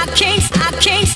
I can't, I can't.